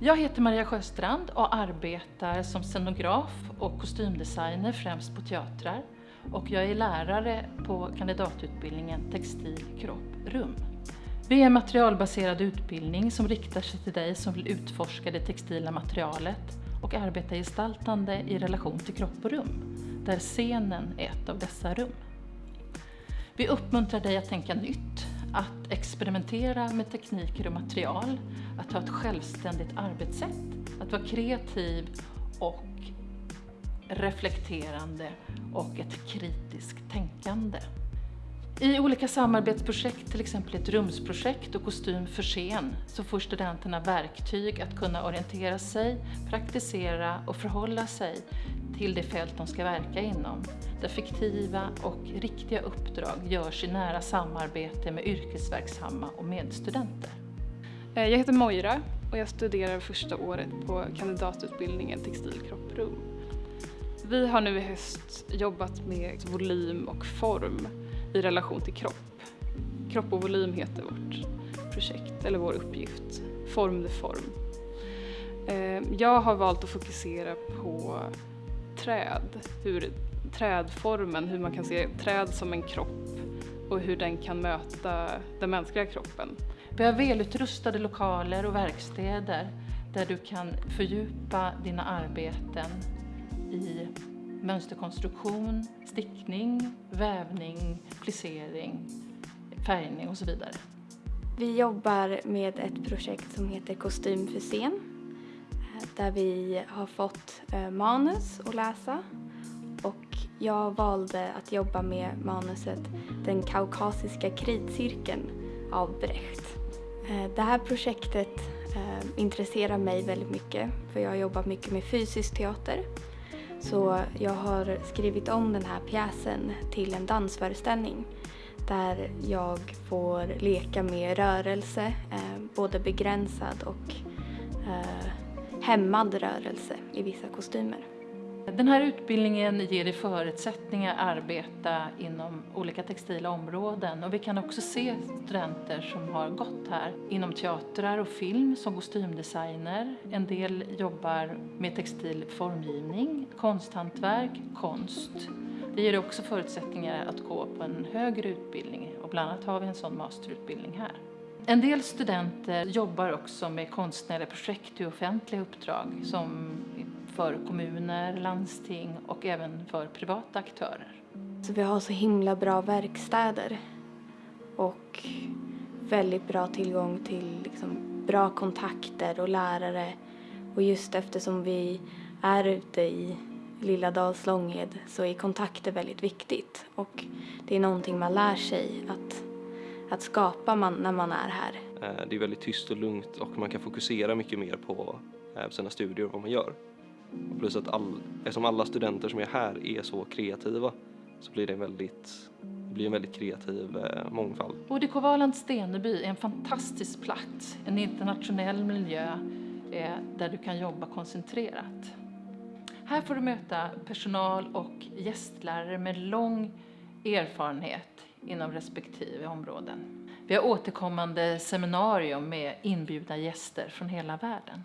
Jag heter Maria Sjöstrand och arbetar som scenograf och kostymdesigner främst på teatrar. Och jag är lärare på kandidatutbildningen Textil, kropp, rum. Vi är en materialbaserad utbildning som riktar sig till dig som vill utforska det textila materialet och arbeta gestaltande i relation till kropp och rum, där scenen är ett av dessa rum. Vi uppmuntrar dig att tänka nytt, att experimentera med tekniker och material, att ha ett självständigt arbetssätt, att vara kreativ och reflekterande och ett kritiskt tänkande. I olika samarbetsprojekt, till exempel ett rumsprojekt och kostym för scen, så får studenterna verktyg att kunna orientera sig, praktisera och förhålla sig till det fält de ska verka inom, där fiktiva och riktiga uppdrag görs i nära samarbete med yrkesverksamma och medstudenter. Eh, jag heter Moira och jag studerar första året på kandidatutbildningen Textil, kropp, rum. Vi har nu i höst jobbat med volym och form i relation till kropp. Kropp och volym heter vårt projekt, eller vår uppgift. Form the form. Eh, jag har valt att fokusera på träd, hur trädformen, hur man kan se träd som en kropp och hur den kan möta den mänskliga kroppen. Vi har välutrustade lokaler och verkstäder där du kan fördjupa dina arbeten i mönsterkonstruktion, stickning, vävning, plissering, färgning och så vidare. Vi jobbar med ett projekt som heter Kostym för scen där vi har fått eh, manus att läsa och jag valde att jobba med manuset Den kaukasiska kritcirkeln av Brecht. Eh, det här projektet eh, intresserar mig väldigt mycket för jag har jobbat mycket med fysisk teater så jag har skrivit om den här pjäsen till en dansföreställning där jag får leka med rörelse, eh, både begränsad och eh, hämmad rörelse i vissa kostymer. Den här utbildningen ger dig förutsättningar att arbeta inom olika textila områden och vi kan också se studenter som har gått här inom teatrar och film som kostymdesigner. En del jobbar med textil formgivning, konsthantverk, konst. Det ger också förutsättningar att gå på en högre utbildning och bland annat har vi en sån masterutbildning här. En del studenter jobbar också med konstnärliga projekt i offentliga uppdrag som för kommuner, landsting och även för privata aktörer. Så vi har så himla bra verkstäder och väldigt bra tillgång till liksom bra kontakter och lärare. Och just eftersom vi är ute i lilla Dals Långed så är kontakter väldigt viktigt och det är någonting man lär sig att, att skapa man, när man är här. Eh, det är väldigt tyst och lugnt och man kan fokusera mycket mer på eh, sina studier och vad man gör. Plus att all, eftersom alla studenter som är här är så kreativa så blir det en väldigt, blir en väldigt kreativ eh, mångfald. ODK Valand Steneby är en fantastisk plats, en internationell miljö eh, där du kan jobba koncentrerat. Här får du möta personal och gästlärare med lång erfarenhet inom respektive områden. Vi har återkommande seminarium med inbjudna gäster från hela världen.